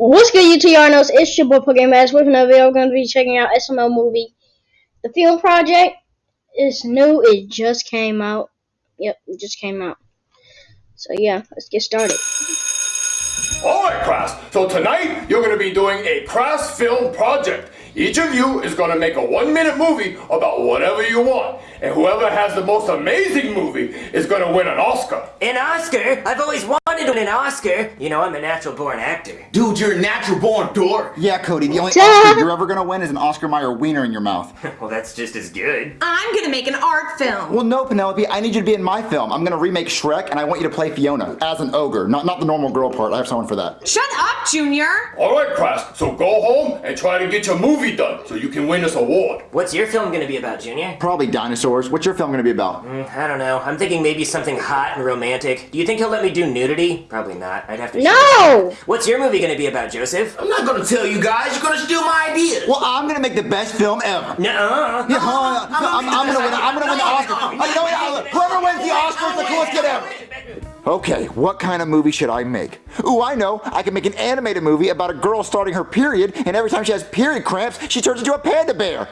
What's good, UTRNOs? It's your boy Pokemon Max with another video. We're going to be checking out SML movie. The film project is new. It just came out. Yep, it just came out. So yeah, let's get started. Alright, class. So tonight, you're going to be doing a class film project. Each of you is going to make a one minute movie about whatever you want. And whoever has the most amazing movie is going to win an Oscar. An Oscar? I've always wanted to win an Oscar. You know, I'm a natural born actor. Dude, you're a natural born dork. Yeah, Cody, the only Oscar you're ever gonna win is an Oscar Mayer wiener in your mouth. well, that's just as good. I'm gonna make an art film. Well, no, Penelope, I need you to be in my film. I'm gonna remake Shrek, and I want you to play Fiona as an ogre, not, not the normal girl part. I have someone for that. Shut up, Junior. Alright, class. So go home and try to get your movie done so you can win this award. What's your film gonna be about, Junior? Probably dinosaurs. What's your film gonna be about? Mm, I don't know. I'm thinking maybe something hot and romantic. Do you think he'll let me do nudity? Probably not. I'd have to. No! What's your movie gonna be about, Joseph? I'm not gonna tell you guys. You're gonna steal my ideas. Well, I'm gonna make the best film ever. Nuh-uh. Yeah, huh? I'm, I'm, gonna win. I'm gonna win the Oscar. Uh, you know what? Whoever wins the Oscar is the coolest kid ever. Okay, what kind of movie should I make? Ooh, I know. I can make an animated movie about a girl starting her period, and every time she has period cramps, she turns into a panda bear.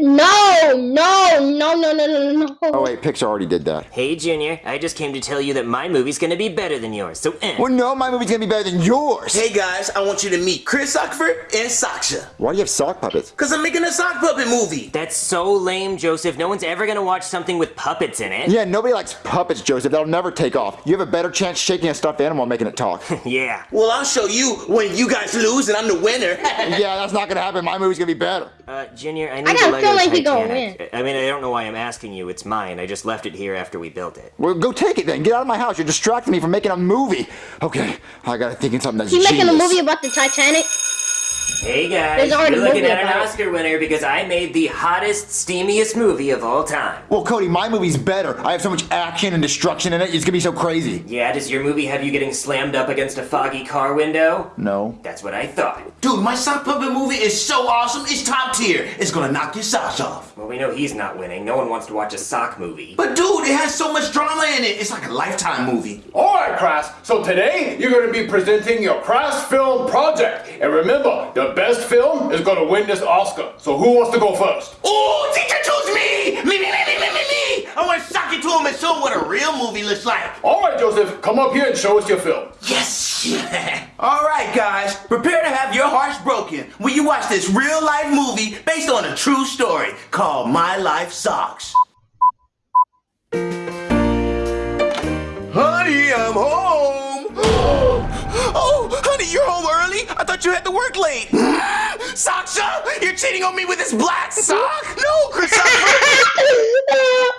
No, no, no, no, no, no, no. Oh wait, Pixar already did that. Hey, Junior. I just came to tell you that my movie's gonna be better than yours, so eh. Well, no, my movie's gonna be better than yours. Hey guys, I want you to meet Chris Ockford and Saksha. Why do you have sock puppets? Cause I'm making a sock puppet movie. That's so lame, Joseph. No one's ever gonna watch something with puppets in it. Yeah, nobody likes puppets, Joseph. That'll never take off. You have a better chance shaking a stuffed animal and making it talk. yeah. Well, I'll show you when you guys lose and I'm the winner. yeah, that's not gonna happen. My movie's gonna be better. Uh, Junior, I need I gotta Lego feel like we gonna win. I mean, I don't know why I'm asking you. It's mine. I just left it here after we built it. Well, go take it then. Get out of my house. You're distracting me from making a movie. Okay, I gotta think of something that's You making a movie about the Titanic? Hey guys, There's already you're looking at an about it. Oscar winner because I made the hottest, steamiest movie of all time. Well, Cody, my movie's better. I have so much action and destruction in it. It's gonna be so crazy. Yeah, does your movie have you getting slammed up against a foggy car window? No. That's what I thought. Dude, my sock puppet movie is so awesome. It's top tier. It's gonna knock your socks off. Well, we know he's not winning. No one wants to watch a sock movie. But dude, it has so much drama in it. It's like a lifetime movie. Alright, class. So today, you're going to be presenting your class film project. And remember, the best film is going to win this Oscar. So who wants to go first? Ooh, teacher choose me! Me, me, me, me, me, me, me! I want to sock it to him and show him what a real movie looks like. Alright, Joseph, come up here and show us your film. Yes! Alright, guys, prepare to have your hearts broken when you watch this real life movie based on a true story called My Life Socks. Honey, I'm home! oh, you're home early? I thought you had to work late. Saksha, you're cheating on me with this black sock? No, Christopher! oh,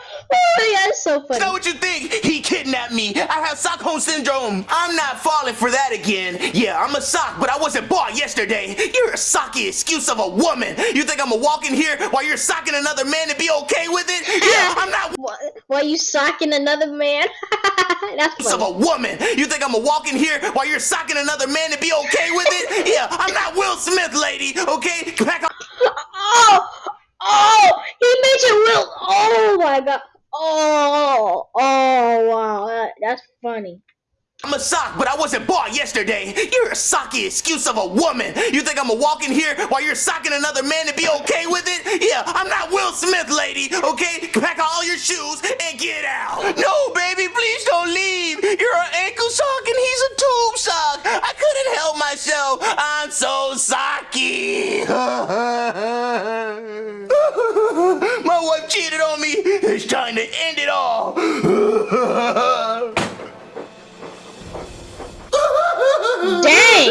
yeah, it's so funny. Is that what you think? He kidnapped me. I have Stockholm syndrome. I'm not falling for that again. Yeah, I'm a sock, but I wasn't bought yesterday. You're a socky excuse of a woman. You think I'm gonna walk in here while you're socking another man and be okay with it? Yeah, I'm not Why, why you socking another man? That's of a woman. You think I'm gonna walk in here while you're socking another man and be okay with it? Yeah, I'm not Will Smith, lady. Okay, back up. Oh, oh, he mentioned Will. Oh my god. Oh, oh wow, that, that's funny. I'm a sock, but I wasn't bought yesterday. You're a socky excuse of a woman. You think I'm gonna walk in here while you're socking another man and be okay with it? Yeah, I'm not Will Smith, lady. Okay, pack all your shoes and get out. No, baby, time to end it all. Dang.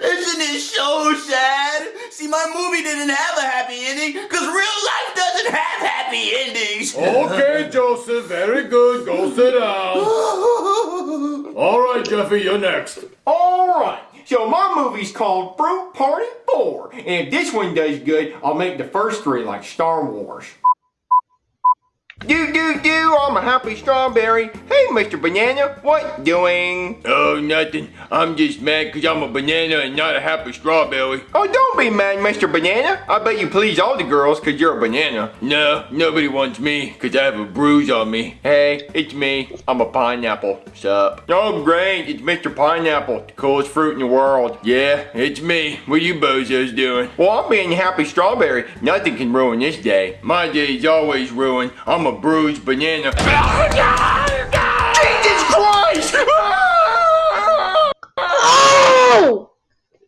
Isn't it so sad? See, my movie didn't have a happy ending because real life doesn't have happy endings. Okay, Joseph, very good. Go sit down. Alright, Jeffy, you're next. Alright, so my movie's called Fruit Party 4, and if this one does good, I'll make the first three like Star Wars. Do do do, I'm a happy strawberry. Hey, Mr. Banana, what doing? Oh, nothing. I'm just mad because I'm a banana and not a happy strawberry. Oh, don't be mad, Mr. Banana. I bet you please all the girls because you're a banana. No, nobody wants me because I have a bruise on me. Hey, it's me. I'm a pineapple. Sup? Oh, great. It's Mr. Pineapple, the coolest fruit in the world. Yeah, it's me. What you bozos doing? Well, I'm being a happy strawberry. Nothing can ruin this day. My day's always ruined. I'm a bruised banana. Jesus Christ! Oh!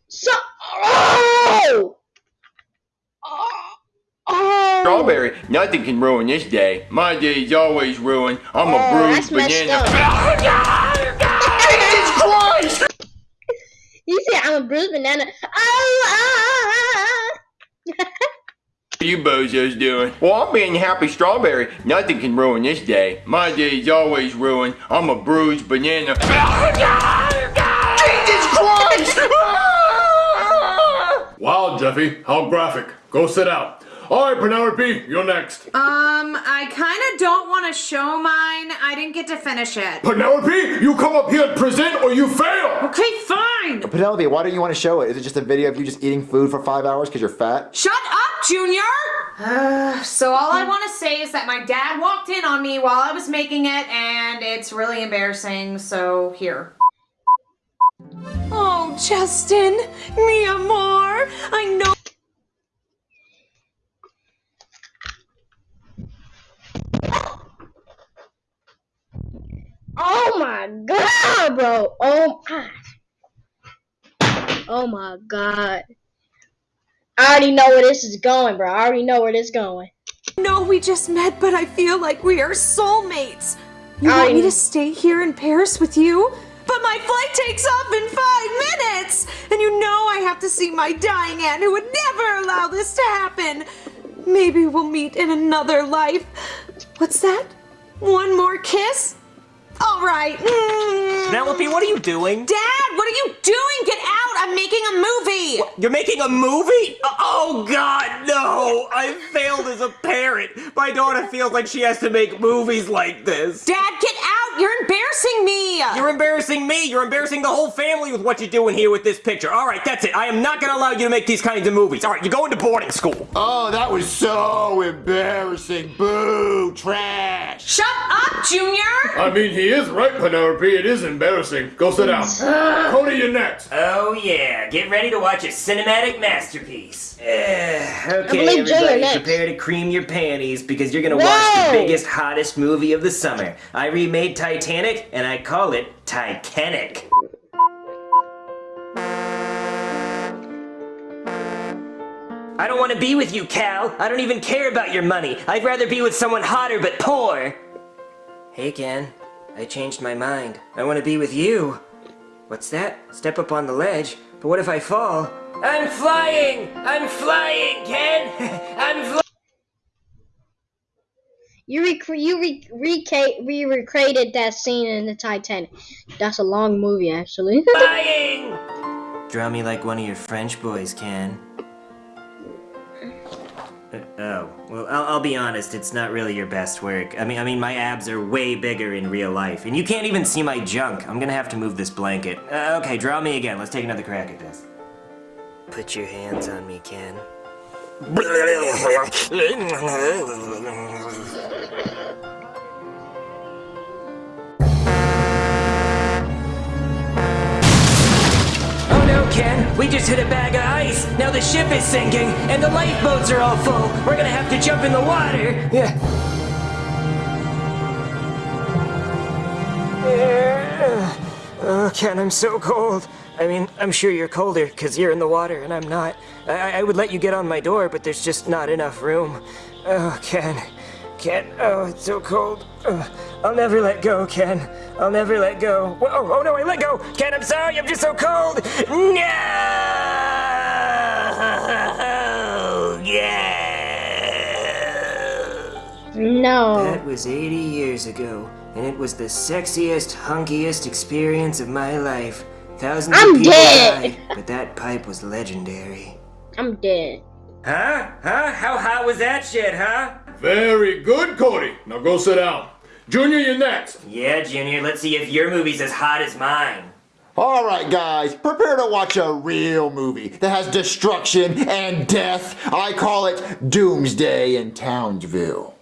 So. Oh! Oh! Strawberry, nothing can ruin this day. My day's always ruined. I'm a Oh, bruised that's messed banana. Jesus Christ! You said I'm a bruised banana. Oh! What you bozos doing? Well, I'm being happy strawberry. Nothing can ruin this day. My day's always ruined. I'm a bruised banana. Jesus Christ! Wow, Jeffy, how graphic. Go sit down. All right, Penelope, you're next. Um, I kind of don't want to show mine. I didn't get to finish it. Penelope, you come up here and present or you fail. Okay, fine. Penelope, why don't you want to show it? Is it just a video of you just eating food for five hours because you're fat? Shut up, Junior! Uh, so all I want to say is that my dad walked in on me while I was making it, and it's really embarrassing, so here. Oh, Justin, mi amor, I know. Oh my god, bro. Oh my. Oh my god. I already know where this is going, bro. I already know where this is going. know we just met, but I feel like we are soulmates. You I- want me to stay here in Paris with you? But my flight takes off in five minutes! And you know I have to see my dying aunt who would never allow this to happen. Maybe we'll meet in another life. What's that? One more kiss? All right. Mm. Penelope, what are you doing? Dad, what are you doing? Get out! I'm making a movie! You're making a movie? Oh God, no! I failed as a parent. My daughter feels like she has to make movies like this. Dad, get out! You're embarrassing me! You're embarrassing me. You're embarrassing the whole family with what you're doing here with this picture. All right, that's it. I am not gonna allow you to make these kinds of movies. All right, you're going to boarding school. Oh, that was so embarrassing. Boo, trash. Shut up, Junior! I mean, he is right, Penelope. It is embarrassing. Go sit down. Cody, you're next. Oh yeah, get ready to watch a cinematic masterpiece. Uh, okay, you're everybody, prepare to cream your panties because you're gonna watch the biggest, hottest movie of the summer. I remade Titanic, and I call it Titanic. I don't want to be with you, Cal. I don't even care about your money. I'd rather be with someone hotter but poor. Hey, Ken. I changed my mind. I want to be with you. What's that? Step up on the ledge. But what if I fall? I'm flying! I'm flying, Ken! I'm flying! You rec- you re- reca- re- recreated that scene in the Titanic. That's a long movie, actually. flying! Draw me like one of your French boys, Ken. Uh, oh, well, I'll, I'll be honest. It's not really your best work. I mean, I mean, my abs are way bigger in real life, and you can't even see my junk. I'm gonna have to move this blanket. Uh, okay, draw me again. Let's take another crack at this. Put your hands on me, Ken. We just hit a bag of ice! Now the ship is sinking, and the lifeboats are all full! We're gonna have to jump in the water! Yeah. Oh, Ken, I'm so cold. I mean, I'm sure you're colder because you're in the water and I'm not. I, I would let you get on my door, but there's just not enough room. Oh, Ken. Ken, oh, it's so cold. Ugh. I'll never let go, Ken. I'll never let go. Whoa, Oh, oh no, I let go. Ken, I'm sorry, I'm just so cold. No! Yeah! no. That was 80 years ago, and it was the sexiest, hunkiest experience of my life. Thousands I'm of people dead. died, but that pipe was legendary. I'm dead. Huh? Huh? How hot was that shit, huh? Very good, Cody. Now go sit down. Junior, you're next. Yeah, Junior, let's see if your movie's as hot as mine. All right, guys, prepare to watch a real movie that has destruction and death. I call it Doomsday in Townsville.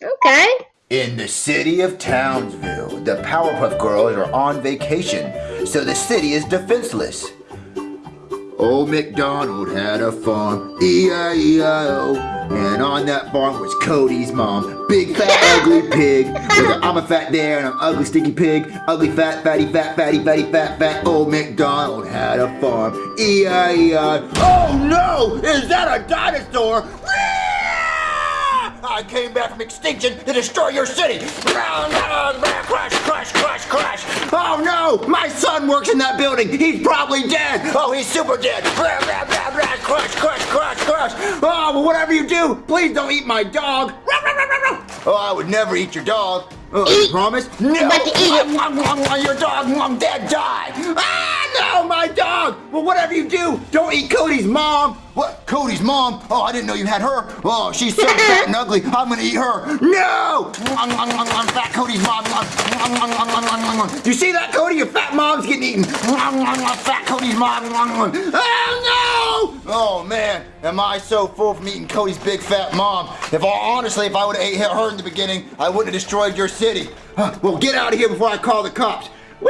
Okay. In the city of Townsville, the Powerpuff Girls are on vacation, so the city is defenseless. Old MacDonald had a farm, E-I-E-I-O, and on that farm was Cody's mom, big fat ugly pig, with a I'm a fat there and I'm ugly stinky pig, ugly fat fatty fat fatty fatty fat fat. Old MacDonald had a farm, E-I-E-I. Oh no! Is that a dinosaur? I came back from extinction to destroy your city! Crash, crash, crash, crash! Oh no! My son works in that building! He's probably dead! Oh, he's super dead! Crash, crash, crash, crash! Oh, well, whatever you do, please don't eat my dog! Oh, I would never eat your dog. Oh, you promise? No! about to eat it. Your dog, mom, dad, die! Ah, no, my dog! Well, whatever you do, don't eat Cody's mom! What? Cody's mom? Oh, I didn't know you had her. Oh, she's so fat and ugly. I'm gonna eat her. No! Fat Cody's mom. Do you see that, Cody? Your fat mom's getting eaten. Fat Cody's mom. Oh, no! Oh, man. Am I so full from eating Cody's big fat mom? If I, honestly, if I would have ate her in the beginning, I wouldn't have destroyed your city. Well, get out of here before I call the cops. Woo!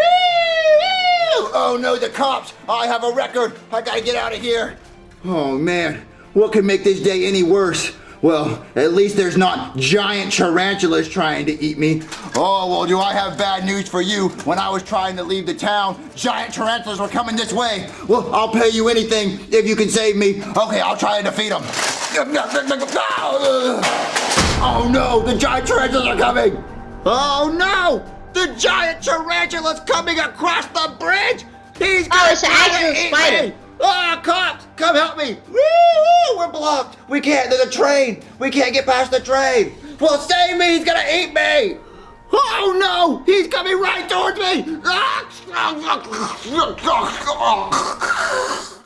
Oh no, the cops! I have a record. I gotta get out of here. Oh man, what could make this day any worse? Well, at least there's not giant tarantulas trying to eat me. Oh, well, do I have bad news for you? When I was trying to leave the town, giant tarantulas were coming this way. Well, I'll pay you anything if you can save me. Okay, I'll try and defeat them. Oh no, the giant tarantulas are coming! Oh no! The giant tarantula's coming across the bridge! He's gonna Oh, it's an actual eat spider. me! Ah, cops! Come help me! Woo! We're blocked! We can't, there's a train! We can't get past the train! Well, save me! He's gonna eat me! Oh no! He's coming right towards me!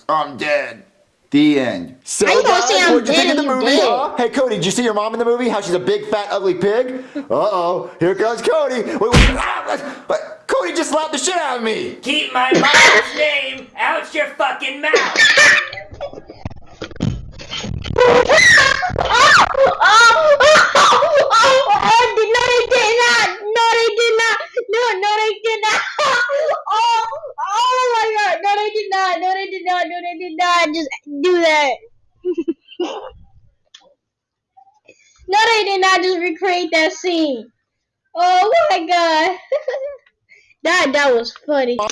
I'm dead. The end. So, How you gonna I'm what'd you think of the movie? huh? Hey, Cody, did you see your mom in the movie? How she's a big, fat, ugly pig? Uh-oh, here comes Cody. Wait, wait, ah, but Cody just slapped the shit out of me. Keep my mom's name out your fucking mouth! oh, oh, oh, oh, no, they did not. No, they did not. No, no, they did not. Oh, oh my God. No, they did not. No, they did not. No, they did not. Just do that. no, they did not. Just recreate that scene. Oh my God. that that was funny. Oh.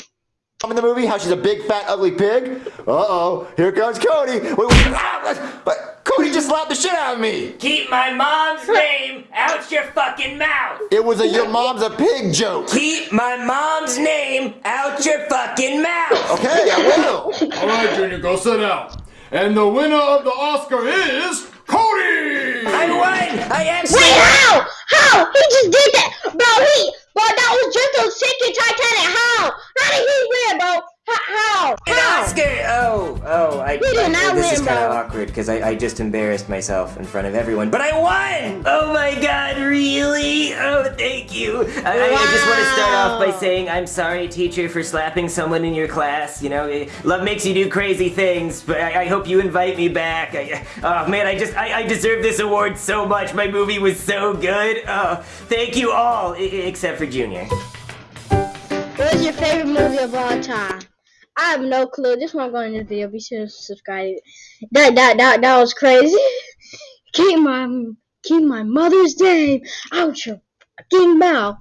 Mom in the movie? How she's a big, fat, ugly pig? Uh-oh, here comes Cody. Wait, wait, ah, but Cody just slapped the shit out of me. Keep my mom's name out your fucking mouth! It was a your mom's a pig joke. Keep my mom's name out your fucking mouth! Okay, I will. All right, Junior, go sit down. And the winner of the Oscar is Cody. I won! I actually Wait, how? How? He just did that, bro. He, bro, that was just a sinking Titanic. How? How did he win, bro? How? How? How? Oscar! Oh, oh, I, You did not this is kind of awkward because I, I just embarrassed myself in front of everyone. But I won! Oh my god, really? Oh, thank you. I, I- I just want to start off by saying I'm sorry, teacher, for slapping someone in your class. You know, love makes you do crazy things, but I, I hope you invite me back. I, oh man, I just, I, I deserve this award so much. My movie was so good. Oh, thank you all, except for Junior. What was your favorite movie of all time? I have no clue. This one going in this video. Be sure to subscribe. That that that that was crazy. keep my keep my mother's name out your fucking mouth.